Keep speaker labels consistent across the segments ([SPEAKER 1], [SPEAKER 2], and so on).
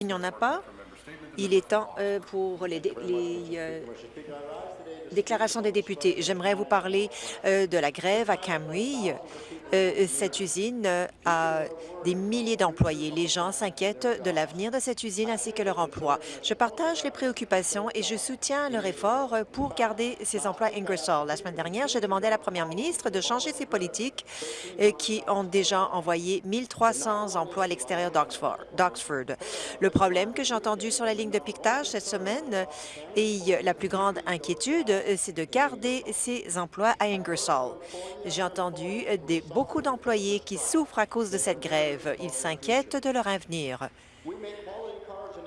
[SPEAKER 1] Il n'y en a pas. Il est temps euh, pour les, euh, déclarations des députés. J'aimerais vous parler euh, de la grève à Camry. Cette usine a des milliers d'employés. Les gens s'inquiètent de l'avenir de cette usine ainsi que leur emploi. Je partage les préoccupations et je soutiens leur effort pour garder ces emplois Ingersoll. La semaine dernière, j'ai demandé à la première ministre de changer ses politiques qui ont déjà envoyé 1300 emplois à l'extérieur d'Oxford. Le problème que j'ai entendu sur la ligne de piquetage cette semaine et la plus grande inquiétude, euh, c'est de garder ces emplois à Ingersoll. J'ai entendu des beaucoup d'employés qui souffrent à cause de cette grève. Ils s'inquiètent de leur avenir.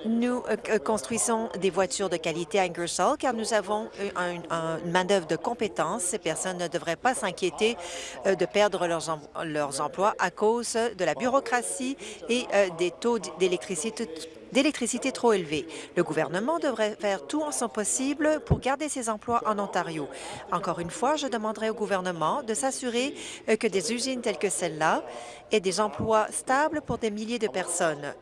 [SPEAKER 1] Nous euh, construisons des voitures de qualité à Ingersoll car nous avons une main-d'œuvre de compétences. Ces personnes ne devraient pas s'inquiéter euh, de perdre leurs, emplois à cause de la bureaucratie et euh, des taux d'électricité trop élevés. Le gouvernement devrait faire tout en son possible pour garder ces emplois en Ontario. Encore une fois, je demanderai au gouvernement de s'assurer euh, que des usines telles que celle-là aient des emplois stables pour des milliers de personnes.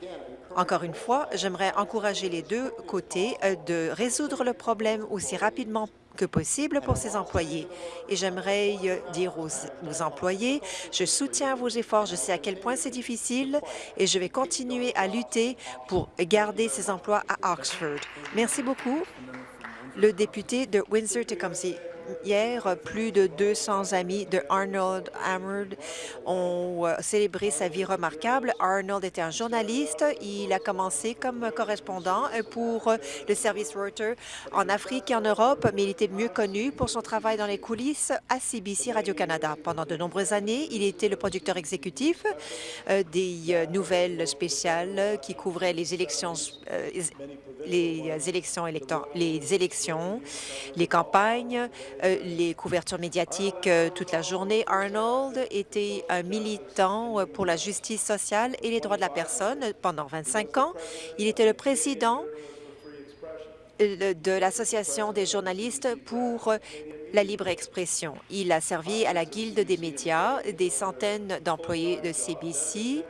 [SPEAKER 1] Encore une fois, j'aimerais encourager les deux côtés euh, de résoudre le problème aussi rapidement que possible pour ses employés. Et j'aimerais dire aux, employés, je soutiens vos efforts, je sais à quel point c'est difficile et je vais continuer à lutter pour garder ces emplois à Oxford. Merci beaucoup. Le député de Windsor-Tecumseh. Hier, plus de 200 amis de Arnold ont euh, célébré sa vie remarquable. Arnold était un journaliste. Il a commencé comme correspondant euh, pour euh, le service Reuters en Afrique et en Europe, mais il était mieux connu pour son travail dans les coulisses à CBC Radio-Canada. Pendant de nombreuses années, il était le producteur exécutif des nouvelles spéciales qui couvraient les élections, les élections, les élections, les campagnes, euh, les couvertures médiatiques euh, toute la journée. Arnold était un militant euh, pour la justice sociale et les droits de la personne pendant 25 ans. Il était le président de l'Association des journalistes pour la libre expression. Il a servi à la Guilde des médias, des centaines d'employés de CBC,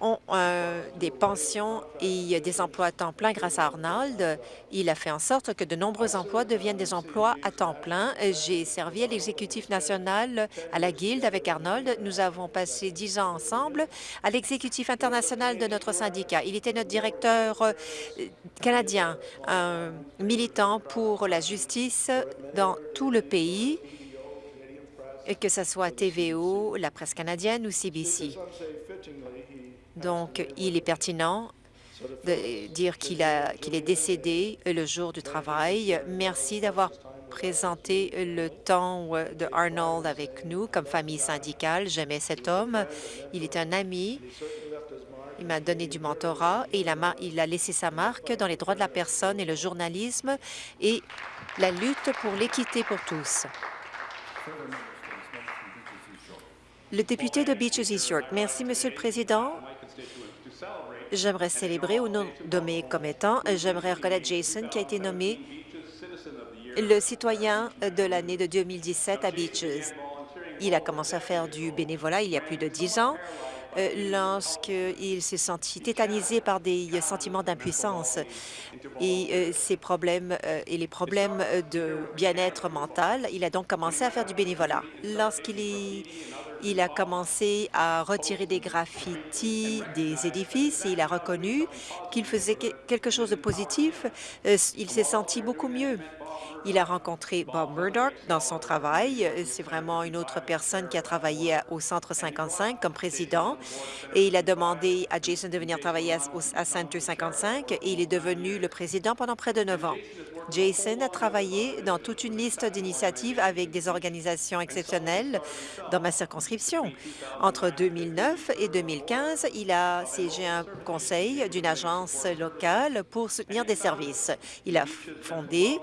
[SPEAKER 1] ont euh, des pensions et des emplois à temps plein grâce à Arnold. Il a fait en sorte que de nombreux emplois deviennent des emplois à temps plein. J'ai servi à l'exécutif national à la Guilde avec Arnold. Nous avons passé dix ans ensemble à l'exécutif international de notre syndicat. Il était notre directeur euh, canadien, un militant pour la justice dans tout le pays que ce soit TVO, la presse canadienne ou CBC. Donc, il est pertinent de dire qu'il est décédé le jour du travail. Merci d'avoir présenté le temps de Arnold avec nous comme famille syndicale. J'aimais cet homme. Il est un ami. Il m'a donné du mentorat et il a, il a laissé sa marque dans les droits de la personne et le journalisme et la lutte pour l'équité pour tous. Le député de Beaches East York. Merci, Monsieur le Président. J'aimerais célébrer au nom de mes commettants. J'aimerais reconnaître Jason qui a été nommé le citoyen de l'année de 2017 à Beaches. Il a commencé à faire du bénévolat il y a plus de dix ans euh, lorsqu'il s'est senti tétanisé par des sentiments d'impuissance et euh, ses problèmes euh, et les problèmes de bien-être mental. Il a donc commencé à faire du bénévolat. Lorsqu'il est il a commencé à retirer des graffitis des édifices et il a reconnu qu'il faisait quelque chose de positif. Euh, il s'est senti beaucoup mieux. Il a rencontré Bob Murdoch dans son travail. C'est vraiment une autre personne qui a travaillé au Centre 55 comme président. Et il a demandé à Jason de venir travailler à, Centre 55 et il est devenu le président pendant près de neuf ans. Jason a travaillé dans toute une liste d'initiatives avec des organisations exceptionnelles dans ma circonscription. Entre 2009 et 2015, il a siégé un conseil d'une agence locale pour soutenir des services. Il a fondé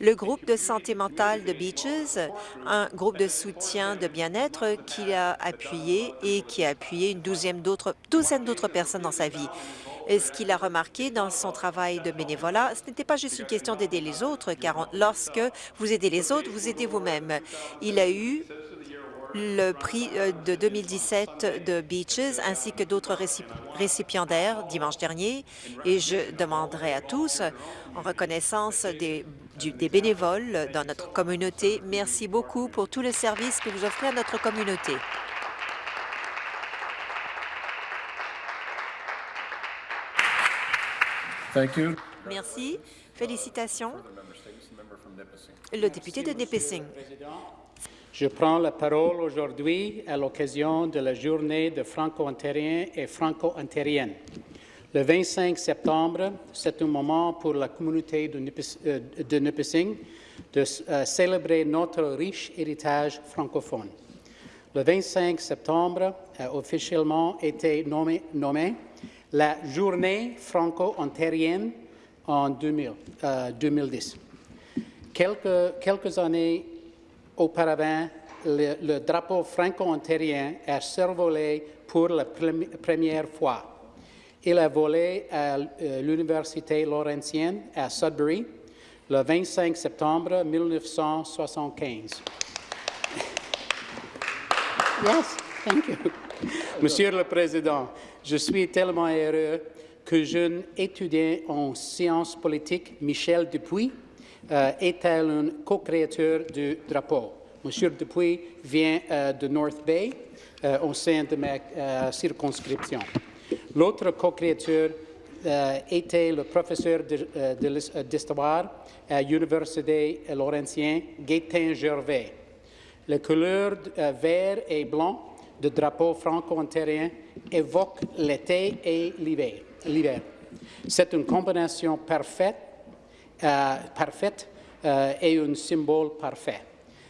[SPEAKER 1] le groupe de santé mentale de Beaches, un groupe de soutien de bien-être qu'il a appuyé et qui a appuyé une douzaine d'autres personnes dans sa vie. Et ce qu'il a remarqué dans son travail de bénévolat, ce n'était pas juste une question d'aider les autres, car lorsque vous aidez les autres, vous aidez vous-même. Il a eu le prix euh, de 2017 de Beaches ainsi que d'autres récipiendaires dimanche dernier et je demanderai à tous, en reconnaissance des, des bénévoles dans notre communauté, merci beaucoup pour tout le service que vous offrez à notre communauté. Merci. Félicitations. Le député de Nipissing.
[SPEAKER 2] Je prends la parole aujourd'hui à l'occasion de la journée de Franco-Ontariens et Franco-Ontariennes. Le 25 septembre, c'est un moment pour la communauté de, Nipissing de euh, célébrer notre riche héritage francophone. Le 25 septembre a officiellement été nommé, la Journée franco-ontarienne en 2010. Euh, quelques, années auparavant, le, drapeau franco-ontarien a survolé pour la première fois. Il a volé à euh, l'Université Laurentienne à Sudbury le 25 septembre 1975. Yes, thank you. Monsieur le Président, je suis tellement heureux que jeune étudiant en sciences politiques, Michel Dupuis, euh, est un co-créateur du drapeau. Monsieur Dupuis vient euh, de North Bay, euh, au sein de ma circonscription. L'autre co-créateur était le professeur d'histoire à l'Université Laurentienne, Gaétan Gervais. Les couleurs vert et blanc du drapeau franco-ontarien évoquent l'été et l'hiver. C'est une combinaison parfaite euh, parfaite euh, et un symbole parfait.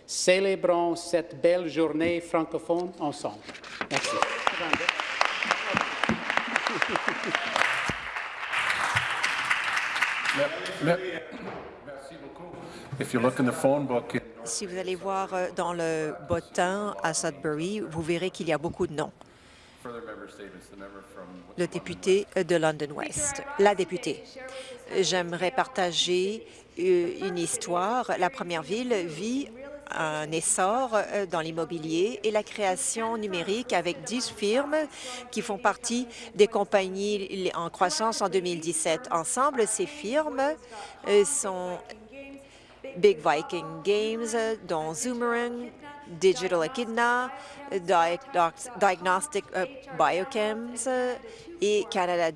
[SPEAKER 2] Célébrons cette belle journée francophone ensemble. Merci.
[SPEAKER 1] Si vous allez voir euh, dans le bottin à Sudbury, vous verrez qu'il y a beaucoup de noms le député de London West. La députée, j'aimerais partager euh, une histoire. La première ville vit un essor euh, dans l'immobilier et la création numérique avec 10 firmes qui font partie des compagnies en croissance en 2017. Ensemble, ces firmes euh, sont Big Viking Games, dont Zoomerang, Digital Echidna, Diagnostic uh, Biochems et Canada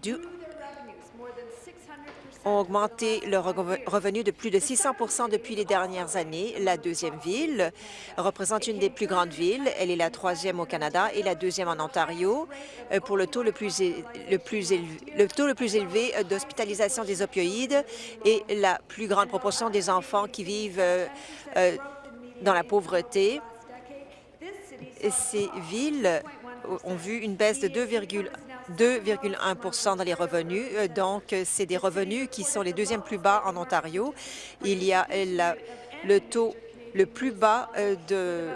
[SPEAKER 1] ont augmenté leur revenu de plus de 600% depuis les dernières années. La deuxième ville représente une des plus grandes villes. Elle est la troisième au Canada et la deuxième en Ontario euh, pour le taux le plus, le plus élevé, le taux le plus élevé euh, d'hospitalisation des opioïdes et la plus grande proportion des enfants qui vivent euh, dans la pauvreté ces villes ont vu une baisse de 2,1 dans les revenus. Euh, donc, c'est des revenus qui sont les deuxièmes plus bas en Ontario. Il y a le taux le plus bas euh, de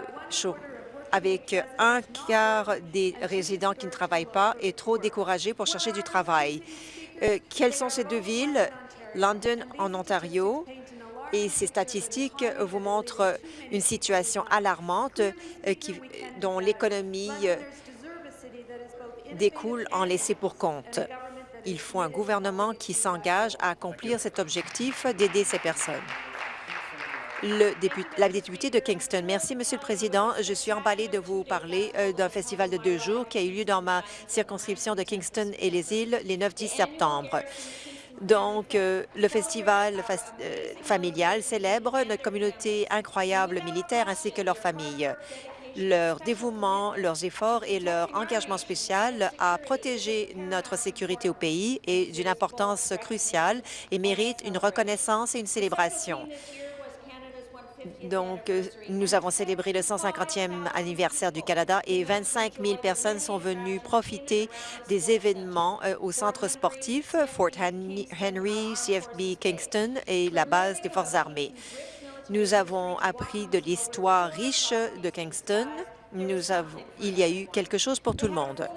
[SPEAKER 1] avec un quart des résidents qui ne travaillent pas et trop découragés pour chercher du travail. Euh, quelles sont ces deux villes? London en Ontario et ces statistiques vous montrent une situation alarmante euh, dont l'économie euh, découle en laissé pour compte. Il faut un gouvernement qui s'engage à accomplir cet objectif d'aider ces personnes. La députée de Kingston. Merci, Monsieur le Président. Je suis emballée de vous parler euh, d'un festival de deux jours qui a eu lieu dans ma circonscription de Kingston et les îles les 9-10 septembre. Donc, euh, le festival euh, familial célèbre notre communauté incroyable militaire ainsi que leurs familles. Leur dévouement, leurs efforts et leur engagement spécial à protéger notre sécurité au pays est d'une importance cruciale et mérite une reconnaissance et une célébration. Donc, euh, nous avons célébré le 150e anniversaire du Canada et 25 000 personnes sont venues profiter des événements euh, au centre sportif Fort Henry, CFB Kingston et la base des Forces armées. Nous avons appris de l'histoire riche de Kingston. Nous avons, il y a eu quelque chose pour tout le monde.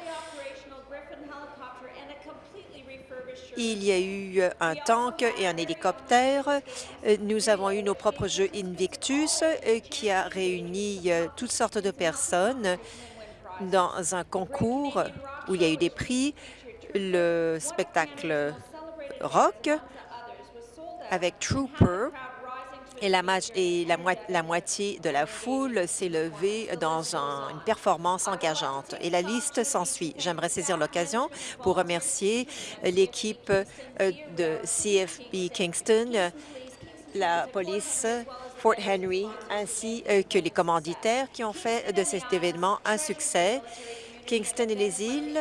[SPEAKER 1] Il y a eu un tank et un hélicoptère. Nous avons eu nos propres jeux Invictus qui a réuni toutes sortes de personnes dans un concours où il y a eu des prix, le spectacle rock avec Trooper et la, et la, moitié de la foule s'est levée dans une performance engageante. Et la liste s'ensuit. J'aimerais saisir l'occasion pour remercier l'équipe euh, de CFB Kingston, la police Fort Henry, ainsi euh, que les commanditaires qui ont fait de cet événement un succès. Kingston et les îles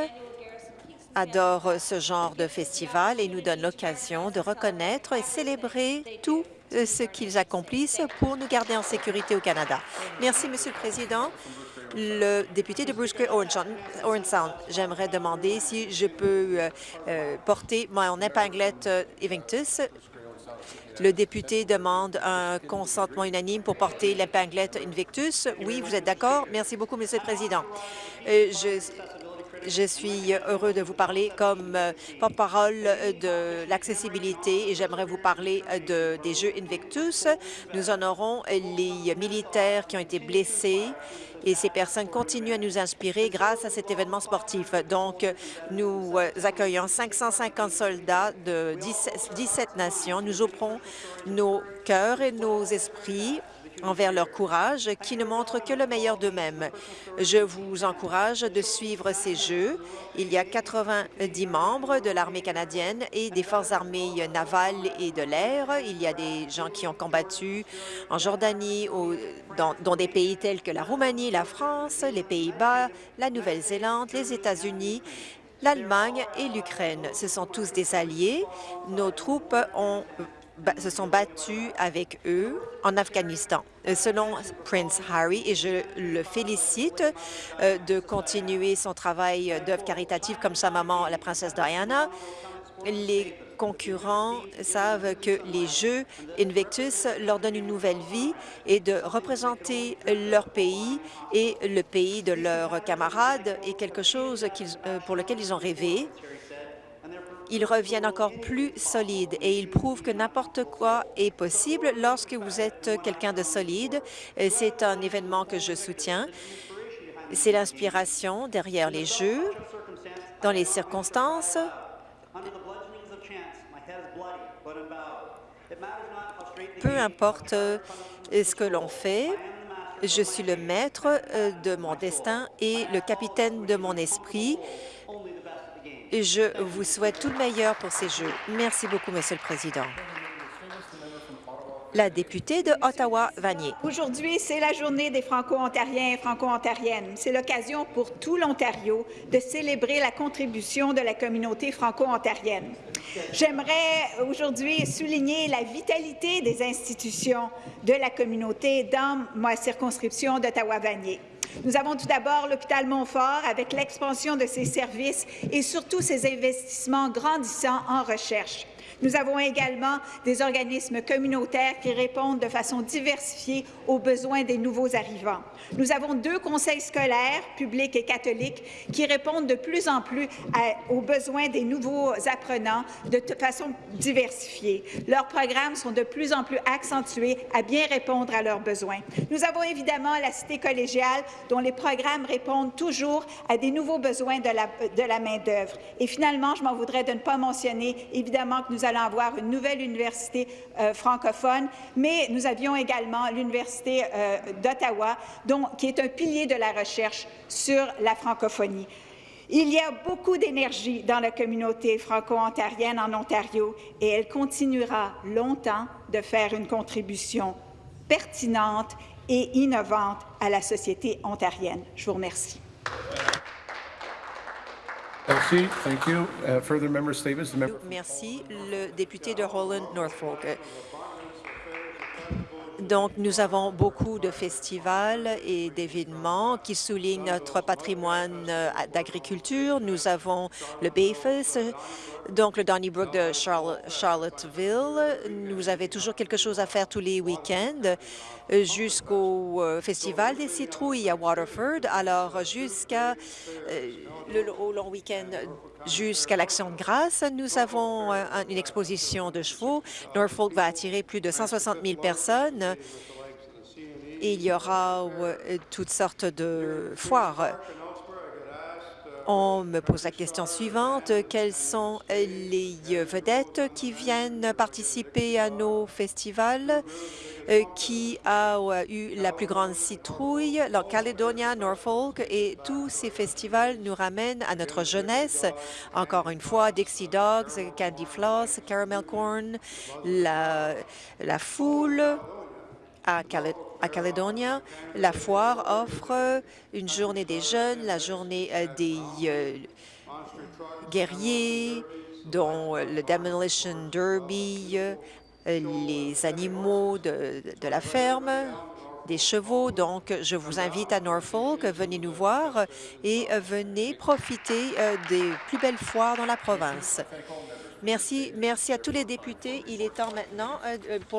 [SPEAKER 1] adorent ce genre de festival et nous donnent l'occasion de reconnaître et célébrer tout euh, ce qu'ils accomplissent pour nous garder en sécurité au Canada. Merci, Monsieur le Président. Le député de Bruce Orange Sound, j'aimerais demander si je peux euh, euh, porter mon épinglette Evictus. Le député demande un consentement unanime pour porter l'épinglette Invictus. Oui, vous êtes d'accord? Merci beaucoup, Monsieur le Président. je je suis heureux de vous parler comme euh, porte-parole de l'accessibilité et j'aimerais vous parler de, des Jeux Invictus. Nous honorons les militaires qui ont été blessés et ces personnes continuent à nous inspirer grâce à cet événement sportif. Donc, nous euh, accueillons 550 soldats de 17 nations. Nous offrons nos cœurs et nos esprits envers leur courage qui ne montre que le meilleur d'eux-mêmes. Je vous encourage de suivre ces Jeux. Il y a 90 membres de l'armée canadienne et des forces armées navales et de l'air. Il y a des gens qui ont combattu en Jordanie, dans, dans des pays tels que la Roumanie, la France, les Pays-Bas, la Nouvelle-Zélande, les États-Unis l'Allemagne et l'Ukraine. Ce sont tous des alliés. Nos troupes ont se sont battus avec eux en Afghanistan. Euh, selon Prince Harry, et je le félicite euh, de continuer son travail d'œuvre caritative comme sa maman, la princesse Diana, les concurrents savent que les Jeux Invictus leur donnent une nouvelle vie et de représenter leur pays et le pays de leurs camarades est quelque chose euh, pour lequel ils ont rêvé ils reviennent encore plus solides et ils prouvent que n'importe quoi est possible lorsque vous êtes quelqu'un de solide. C'est un événement que je soutiens. C'est l'inspiration derrière les Jeux, dans les circonstances. Peu importe ce que l'on fait, je suis le maître euh, de mon destin et le capitaine de mon esprit. Je vous souhaite tout le meilleur pour ces Jeux. Merci beaucoup, Monsieur le Président. La députée de Ottawa-Vanier.
[SPEAKER 3] Aujourd'hui, c'est la journée des Franco-Ontariens et Franco-Ontariennes. C'est l'occasion pour tout l'Ontario de célébrer la contribution de la communauté franco-ontarienne. J'aimerais aujourd'hui souligner la vitalité des institutions de la communauté dans ma circonscription d'Ottawa-Vanier. Nous avons tout d'abord l'hôpital Montfort avec l'expansion de ses services et surtout ses investissements grandissants en recherche. Nous avons également des organismes communautaires qui répondent de façon diversifiée aux besoins des nouveaux arrivants. Nous avons deux conseils scolaires, publics et catholiques, qui répondent de plus en plus aux besoins des nouveaux apprenants de façon diversifiée. Leurs programmes sont de plus en plus accentués à bien répondre à leurs besoins. Nous avons évidemment la cité collégiale, dont les programmes répondent toujours à des nouveaux besoins de la, main-d'œuvre. Et finalement, je m'en voudrais de ne pas mentionner, évidemment, que nous allons avoir une nouvelle université euh, francophone, mais nous avions également l'Université euh, d'Ottawa, qui est un pilier de la recherche sur la francophonie. Il y a beaucoup d'énergie dans la communauté franco-ontarienne en Ontario et elle continuera longtemps de faire une contribution pertinente et innovante à la société ontarienne. Je vous remercie.
[SPEAKER 4] Merci. Thank you. Uh, further.
[SPEAKER 1] Le député de Holland Norfolk. Donc, nous avons beaucoup de festivals et d'événements qui soulignent notre patrimoine euh, d'agriculture. Nous avons le Bayfest, donc le Donnybrook de Charlottesville. Nous avons toujours quelque chose à faire tous les week-ends euh, jusqu'au euh, Festival des citrouilles à Waterford. Alors, jusqu'à le long week-end jusqu'à l'Action de grâce, nous avons une exposition de chevaux. Norfolk va attirer plus de 160 000 personnes. Il y aura toutes sortes de foires. On me pose la question suivante. Quelles sont les vedettes qui viennent participer à nos festivals? Qui a eu la plus grande citrouille? La Caledonia, Norfolk et tous ces festivals nous ramènent à notre jeunesse. Encore une fois, Dixie Dogs, Candy Floss, Caramel Corn, la foule à à Caledonia. La foire offre une journée des jeunes, la journée des euh, guerriers, dont le Demolition Derby, euh, les animaux de, la ferme, des chevaux. Donc, je vous invite à Norfolk, venez nous voir et venez profiter euh, des plus belles foires dans la province. Merci, merci à tous les députés. Il est temps maintenant pour